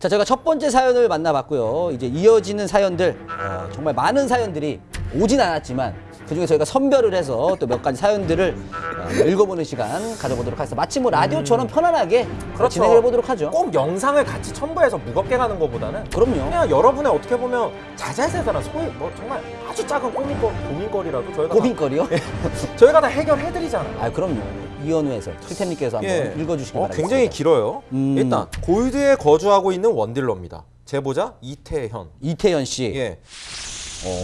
자, 저희가 첫 번째 사연을 만나봤고요. 이제 이어지는 사연들, 어, 정말 많은 사연들이 오진 않았지만, 그 중에 저희가 선별을 해서 또 몇 가지 사연들을 어, 읽어보는 시간 가져보도록 하겠습니다. 마치 뭐 라디오처럼 편안하게 그렇죠. 진행을 해보도록 하죠. 꼭 영상을 같이 첨부해서 무겁게 가는 것보다는 그럼요. 그냥 여러분의 어떻게 보면 자잘세사나 소위 뭐 정말 아주 작은 고민거, 고민거리라도 저희가 고민거리요? 다, 저희가 다 해결해드리잖아요. 아, 그럼요. 이현우 해설, 틀템님께서 한번 읽어주시기 어, 바랍니다. 굉장히 길어요. 음. 일단 골드에 거주하고 있는 원딜러입니다. 제보자 이태현. 이태현 씨. 예.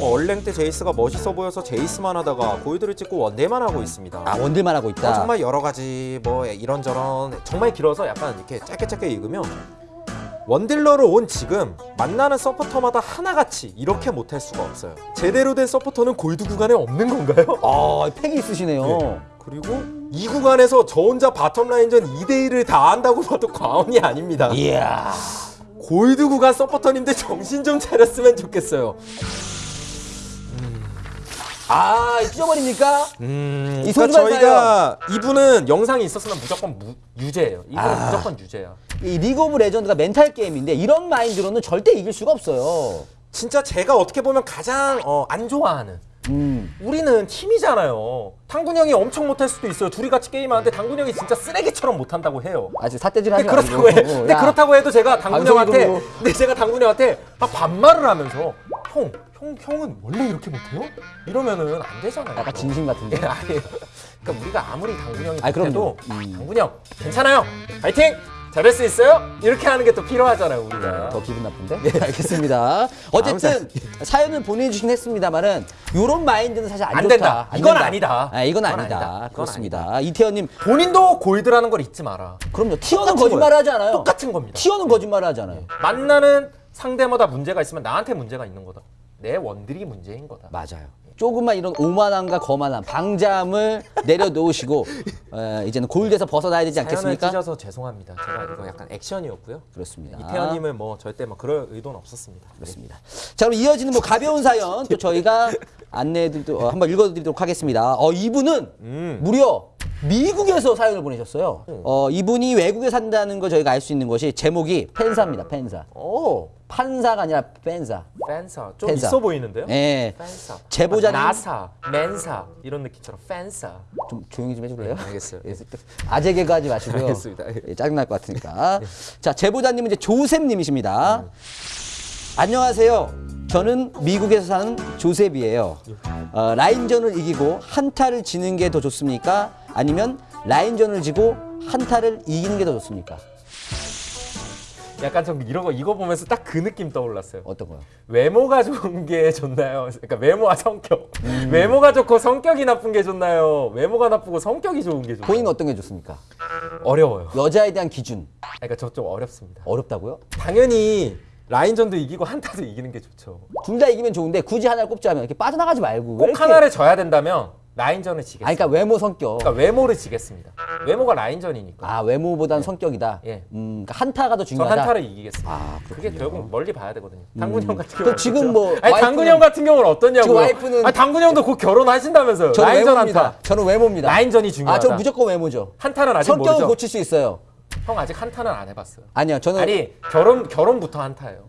뭐 언랭 때 제이스가 멋있어 보여서 제이스만 하다가 골드를 찍고 원딜만 하고 있습니다. 아, 원딜만 하고 있다. 어, 정말 여러 가지 뭐 이런저런 정말 길어서 약간 이렇게 짧게 짧게 읽으면 원딜러로 온 지금 만나는 서포터마다 하나같이 이렇게 못할 수가 없어요. 제대로 된 서포터는 골드 구간에 없는 건가요? 아, 패기 있으시네요. 네. 그리고 이 구간에서 저 혼자 bottom 라인전 2대1을 다 한다고 봐도 과언이 아닙니다. 이야. 골드 구간 서포터님들 정신 좀 차렸으면 좋겠어요. 아, 찢어버립니까? 음, 이 그러니까 저희가 이분은 영상이 있었으면 무조건 무, 유죄예요. 이분은 아. 무조건 유죄야. 이 리그 오브 레전드가 멘탈 게임인데 이런 마인드로는 절대 이길 수가 없어요. 진짜 제가 어떻게 보면 가장 어, 안 좋아하는 음. 우리는 팀이잖아요. 당군 형이 엄청 못할 수도 있어요. 둘이 같이 게임하는데 당군 형이 진짜 쓰레기처럼 못한다고 해요. 아직 삿대질 하지. 그렇다고 해. 근데 야, 그렇다고 해도 제가 당군 형한테 근데 제가 당군 형한테 막 반말을 하면서 형, 형, 형은 원래 이렇게 못해요? 이러면은 안 되잖아요. 약간 진심 같은데. 예, 아니에요. 그러니까 우리가 아무리 당군 형이 아니, 그럼요. 못해도 음. 당군 형 괜찮아요. 파이팅! 잘할 수 있어요? 이렇게 하는 게 또 필요하잖아요, 우리가. 더 기분 나쁜데? 네, 알겠습니다. 어쨌든 사연을 보내주신 했습니다만은 이런 마인드는 사실 안, 안. 된다. 이건 아니다. 아, 이건, 이건 아니다. 아니다. 그렇습니다. 이태현님, 본인도 골드라는 걸 잊지 마라. 그럼요. 티어는 똑같은 거짓말 거예요. 하지 않아요. 똑같은 겁니다. 티어는 거짓말 하지 않아요. 만나는 상대마다 문제가 있으면 나한테 문제가 있는 거다. 내 원들이 문제인 거다. 맞아요. 조금만 이런 오만함과 거만함, 방잠을 내려놓으시고 어, 이제는 골드에서 벗어나야 되지 않겠습니까? 찢어서 죄송합니다. 제가 이거 약간 액션이었고요. 그렇습니다. 이태현님을 뭐 절대 막 그럴 의도는 없었습니다. 그렇습니다. 자, 그럼 이어지는 뭐 가벼운 사연 또 저희가 안내해드리도 어, 한번 읽어드리도록 하겠습니다. 어, 이분은 음. 무려 미국에서 사연을 보내셨어요. 어, 이분이 외국에 산다는 걸 저희가 알 수 있는 것이 제목이 펜사입니다. 펜사. 오, 판사가 아니라 펜사. 팬사 좀 팬사. 있어 보이는데요? 예. 팬사. 제보자님- 나사, 맨사 이런 느낌처럼 팬사. 좀 조용히 좀 해줄래요? 네, 알겠어요. 예, 아재 개그 하지 마시고요. 알겠습니다. 예. 예, 짜증날 것 같으니까. 자, 제보자님은 이제 조셉님이십니다. 안녕하세요. 저는 미국에서 사는 조셉이에요. 어, 라인전을 이기고 한타를 지는 게 더 좋습니까? 아니면 라인전을 지고 한타를 이기는 게 더 좋습니까? 약간 좀 이런 거 이거 보면서 딱 그 느낌 떠올랐어요. 어떤 거요? 외모가 좋은 게 좋나요? 그러니까 외모와 성격. 음. 외모가 좋고 성격이 나쁜 게 좋나요? 외모가 나쁘고 성격이 좋은 게 좋나요? 본인은 어떤 게 좋습니까? 어려워요. 여자에 대한 기준 그러니까 저 좀 어렵습니다. 어렵다고요? 당연히 라인전도 이기고 한타도 이기는 게 좋죠. 둘 다 이기면 좋은데 굳이 하나를 꼽자면 이렇게 빠져나가지 말고 왜꼭 이렇게- 하나를 져야 된다면 라인전을 지겠습니다. 아니, 그러니까 외모 성격. 그러니까 외모를 지겠습니다. 외모가 라인전이니까. 아 외모보다는 성격이다. 예. 음, 그러니까 한타가 더저 중요하다. 한타를 이기겠습니다. 아, 그게. 결국 멀리 봐야 되거든요. 당군 형 같은 그 경우는 지금 그렇죠. 뭐 아니 와이프는- 당군 형 같은 경우는 어떠냐고요? 와이프는- 아니 당군 형도 곧 결혼하신다면서요. 저는 라인전 외모입니다. 한타. 저는 외모입니다. 라인전이 중요하다. 아, 저 무조건 외모죠. 한타는 아직 성격은 모르죠. 고칠 수 있어요. 형 아직 한타는 안 해봤어요. 아니요, 저는 아니 결혼 결혼부터 한타예요.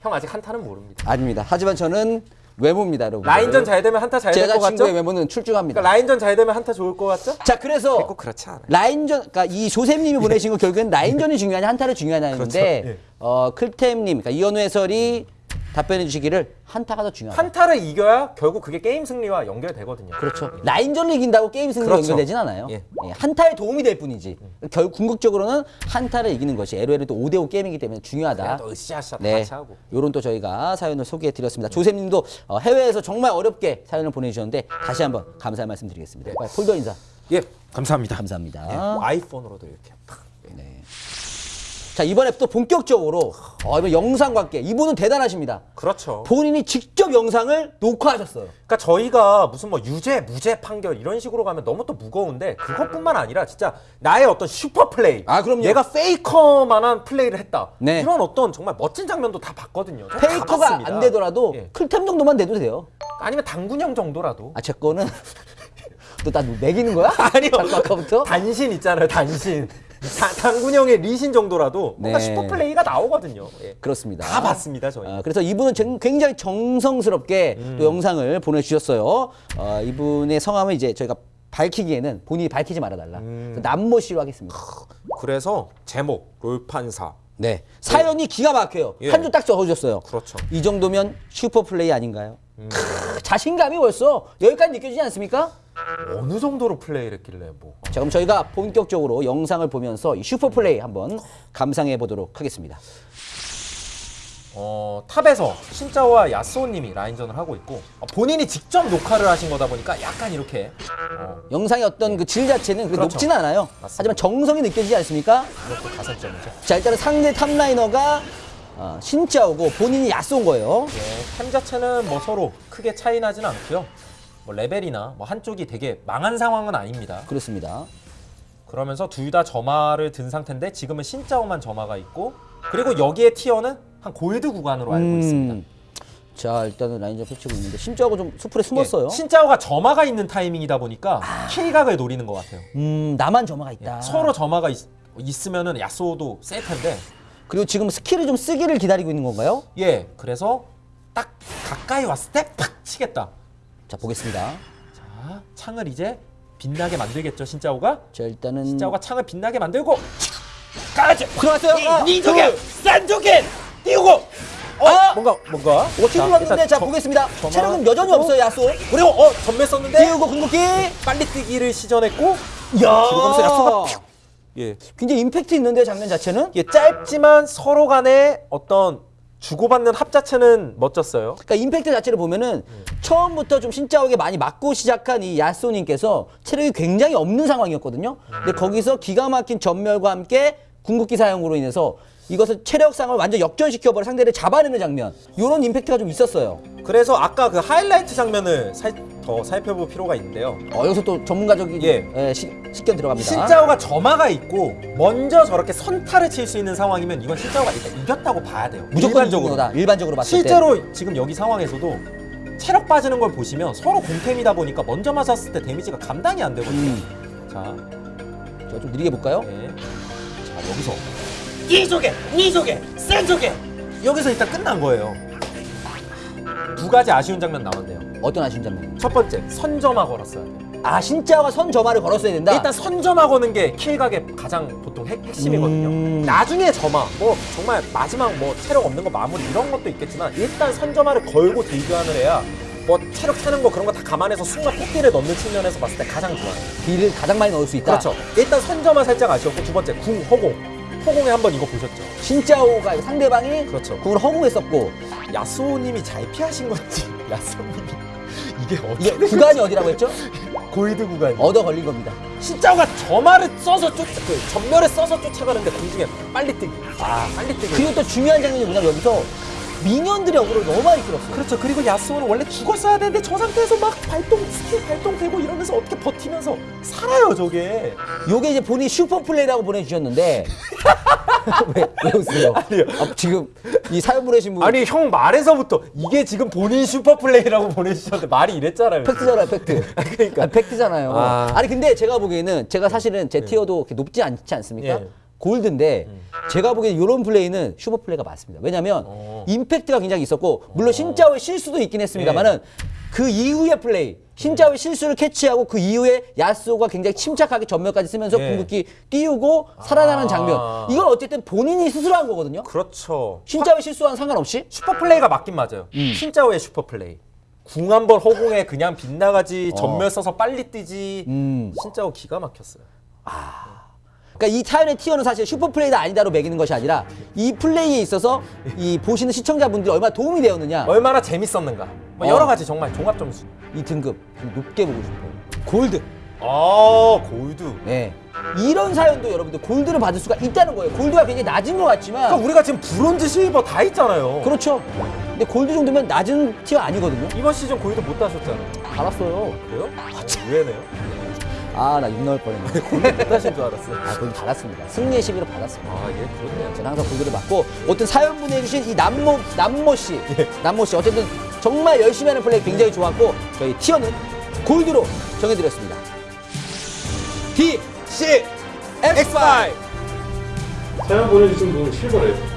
형 아직 한타는 모릅니다. 아닙니다. 하지만 저는 외모입니다, 여러분. 라인전 잘 되면 한타 잘 될것 제가 같죠? 친구의 외모는 출중합니다. 그러니까 라인전 잘 되면 한타 좋을 것 같죠? 자, 그래서 꼭 그렇지 않아요. 라인전, 그러니까 이 조셉 님이 보내신 거 결국엔 라인전이 중요하냐 한타를 중요하냐는데, 그렇죠. 예. 어 클템 님, 그러니까 이현우 해설이 답변해 주시기를 한타가 더 중요하다. 한타를 이겨야 결국 그게 게임 승리와 연결되거든요. 그렇죠. 라인전을 이긴다고 게임 승리 그렇죠. 연결되진 않아요. 예. 예, 한타에 도움이 될 뿐이지. 결 궁극적으로는 한타를 이기는 것이 LOL이 또 5대5 게임이기 때문에 중요하다. 또 으쌰으쌰 다 네. 같이 하고. 요런 또 저희가 사연을 소개해 드렸습니다. 조셉님도 어, 해외에서 정말 어렵게 사연을 보내주셨는데 다시 한번 감사의 말씀 드리겠습니다. 빨리 폴더 인사. 예, 감사합니다. 감사합니다. 네, 뭐 아이폰으로도 이렇게. 자 이번에 또 본격적으로 어, 이번 영상과 함께 이분은 대단하십니다. 그렇죠. 본인이 직접 영상을 녹화하셨어요. 그러니까 저희가 무슨 뭐 유죄, 무죄 판결 이런 식으로 가면 너무 또 무거운데 그것뿐만 아니라 진짜 나의 어떤 super play. 아, 그럼요. 얘가 페이커만한 play를 했다. 네. 이런 어떤 정말 멋진 장면도 다 봤거든요. 페이커가 봤습니다. 안 되더라도 예. 클템 정도만 돼도 돼요. 아니면 당군형 정도라도. 아제 거는 또 나 멕이는 거야? 아니요. 아까부터? 단신 있잖아요, 단신. 다- 당군형의 리신 정도라도 뭔가 네. super play가 나오거든요. 예. 그렇습니다. 다 봤습니다 저희. 어, 그래서 이분은 정- 굉장히 정성스럽게 음. 또 영상을 보내주셨어요. 어, 이분의 성함은 이제 저희가 밝히기에는 본인이 밝히지 말아달라. 음. 남모 씨로 하겠습니다. 그래서 제목 롤판사. 네. 사연이 기가 막혀요. 예. 한줄 딱 적어주셨어요. 그렇죠. 이 정도면 super play 아닌가요? 크, 자신감이 벌써 여기까지 느껴지지 않습니까? 어느 정도로 play를 했길래 뭐. 자, 그럼 저희가 본격적으로 영상을 보면서 이 super play 한번 감상해 보도록 하겠습니다. 어, top에서 신짜오와 야스오님이 라인전을 하고 있고 어, 본인이 직접 녹화를 하신 거다 보니까 약간 이렇게 어, 영상의 어떤 그 질 자체는 그렇게 그렇죠. 높지는 않아요. 맞습니다. 하지만 정성이 느껴지지 않습니까? 이것도 가산점이죠. 자, 일단은 상대 top laner가 어, 신짜오고 본인이 야쏘인 거예요. 예, 템 자체는 뭐 서로 크게 차이 나진 않고요. 뭐 레벨이나 뭐 한쪽이 되게 망한 상황은 아닙니다. 그렇습니다. 그러면서 둘 다 점화를 든 상태인데 지금은 신짜오만 점화가 있고 그리고 여기에 tier는 한 골드 구간으로 알고 있습니다. 음, 자, 일단은 라인전 펼치고 있는데 신짜오가 좀 수풀에 숨었어요. 예, 신짜오가 점화가 있는 타이밍이다 보니까 kill각을 노리는 것 같아요. 음, 나만 점화가 있다. 예, 서로 점화가 있, 있으면은 야스오도 셀 텐데 그리고 지금 스킬을 좀 쓰기를 기다리고 있는 건가요? 예 그래서 딱 가까이 왔을 때 팍 치겠다. 자, 보겠습니다. 자 창을 이제 빛나게 만들겠죠 신짜오가 자, 일단은 신짜오가 창을 빛나게 만들고 까지 들어갔어요. 아, 니조개 싼조개 띄우고 어 아! 뭔가 뭔가 어, 힘을 넣는데 자, 보겠습니다. 점화- 체력은 여전히 없어요, 야쏘. 그리고 어 전매 썼는데 띄우고 궁극기. 빨리 뛰기를 시전했고 야! 뒤로 가면서 야쏘가 퓨. 예 굉장히 임팩트 있는데 장면 자체는. 이게 짧지만 서로 간의 어떤 주고받는 합 자체는 멋졌어요. 그러니까 임팩트 자체를 보면은 처음부터 좀 신짜오게 많이 맞고 시작한 이 야쏘님께서 체력이 굉장히 없는 상황이었거든요. 근데 거기서 기가 막힌 전멸과 함께 궁극기 사용으로 인해서 이것을 체력상을 완전 역전시켜버려 상대를 잡아내는 장면. 이런 임팩트가 좀 있었어요. 그래서 아까 그 하이라이트 장면을 살, 더 살펴볼 필요가 있는데요. 어, 여기서 또 전문가적인 예. 예, 시, 식견 들어갑니다. 신짜오가 점화가 있고 먼저 저렇게 선타를 칠 수 있는 상황이면 이건 신짜오가 일단 이겼다고 봐야 돼요. 무조건 일반적으로. 일반적으로 봤을 때. 실제로 지금 여기 상황에서도 체력 빠지는 걸 보시면 서로 공템이다 보니까 먼저 맞았을 때 데미지가 감당이 안 되거든요. 음. 자, 자, 좀 느리게 볼까요? 네. 자 여기서 이조개, 니조개, 센조개 여기서 일단 끝난 거예요. 두 가지 아쉬운 장면 나왔네요. 어떤 아쉬운 장면? 첫 번째 선점화 걸었어야 돼요. 아, 신짜오가 선 점화를 걸었어야 된다. 일단 선점화 거는 게 킬각의 가장 보통 핵, 핵심이거든요. 음. 나중에 점화, 뭐 정말 마지막 뭐 체력 없는 거 마무리 이런 것도 있겠지만 일단 선점화를 걸고 해야 뭐 체력 차는 거 그런 거 다 감안해서 순간 폭딜을 넣는 측면에서 봤을 때 가장 좋아요. 딜을 가장 많이 넣을 수 있다. 그렇죠. 일단 선점화 살짝 아쉬웠고 두 번째 궁 허공. 허공에 한번 이거 보셨죠? 신짜오가 상대방이 그렇죠. 궁을 허공했었고 야스오님이 잘 피하신 건지 야스오님이 이게 이게 어떻게 구간이 어디라고 했죠? 골드 구간이 얻어 걸린 겁니다. 신짜오가 점화를 써서 쫓, 그 점멸을 써서 쫓아가는데 공중에 빨리 뜨기. 아, 빨리 뜨기. 그리고 또 중요한 장면이 뭐냐면 여기서 minion들의 어그로를 너무 많이 끌었어요. 그렇죠. 그리고 야스오는 원래 죽었어야 되는데 저 상태에서 막 발동 스킬 발동되고 이러면서 어떻게 버티면서 살아요 저게. 요게 이제 본인 슈퍼 플레이라고 보내주셨는데 왜, 왜 웃으세요? 아니요. 아, 지금 이 사연 보내신 분 아니 형 말에서부터 이게 지금 본인 슈퍼 플레이라고 보내주셨는데 말이 이랬잖아요. 팩트잖아요, 팩트. 그러니까. 아, 팩트잖아요. 아. 아. 니 근데 제가 보기에는 제가 사실은 제 tier도 그렇게 높지 않지 않습니까? 예. 골드인데 제가 보기에는 이런 플레이는 슈퍼 플레이가 맞습니다. 왜냐하면 어. 임팩트가 굉장히 있었고 물론 신짜오의 실수도 있긴 했습니다만은 예. 그 이후의 플레이 신짜오의 실수를 캐치하고 그 이후에 야스오가 굉장히 침착하게 점멸까지 쓰면서 예. 궁극기 띄우고 살아나는 아. 장면 이건 어쨌든 본인이 스스로 한 거거든요. 그렇죠. 신짜오의 실수와는 상관없이 슈퍼 플레이가 맞긴 맞아요. 신짜오의 슈퍼 플레이. 궁 한 번 허공에 그냥 빗나가지 점멸 써서 빨리 뛰지. 음. 신짜오 기가 막혔어요. 그러니까 이 사연의 tier는 사실 슈퍼 플레이다 아니다로 매기는 것이 아니라 이 플레이에 있어서 이 보시는 시청자분들이 얼마나 도움이 되었느냐 얼마나 재밌었는가. 뭐 어. 여러 가지 정말 종합 점수. 이 등급 좀 높게 보고 싶어요. 골드. 아 골드. 네. 이런 사연도 여러분들 골드를 받을 수가 있다는 거예요. 골드가 굉장히 낮은 것 같지만 그러니까 우리가 지금 브론즈, 실버 다 있잖아요. 그렇죠. 근데 골드 정도면 낮은 티어 아니거든요. 이번 시즌 골드 못 따셨잖아요. 달았어요. 그래요? 아, 의외네요. 아, 나욕 나올 뻔했네. 골드 못 따신 줄 알았어요. 아, 골드 받았습니다. 승리의 시비로 받았습니다. 아, 예, 그렇네요. 저는 항상 골드를 받고 어떤 사연 보내주신 이 남모 남모 씨, 남모 씨 어쨌든 정말 열심히 하는 플레이 굉장히 좋았고 저희 티어는 골드로 정해드렸습니다. D C, X5. 사연 보내주신 분은 실버래요.